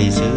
place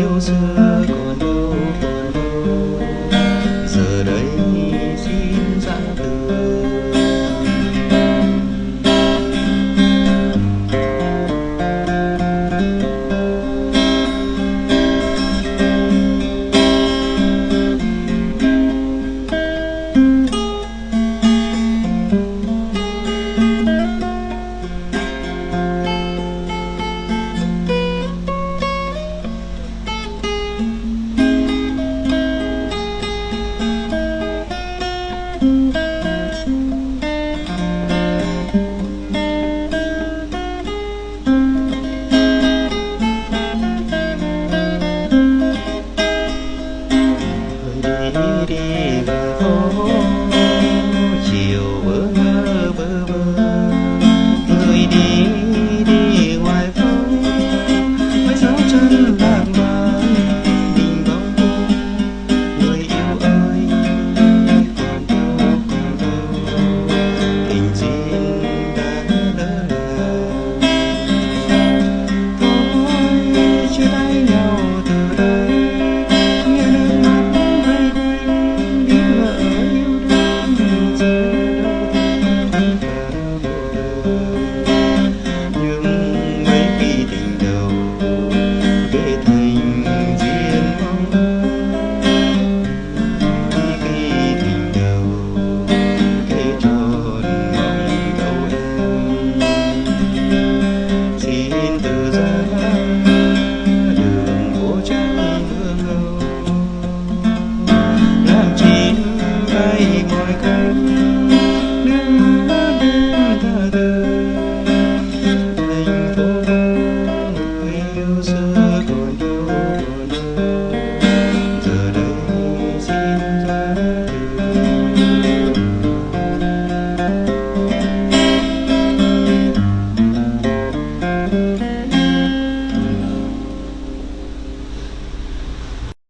有罪。Jesus.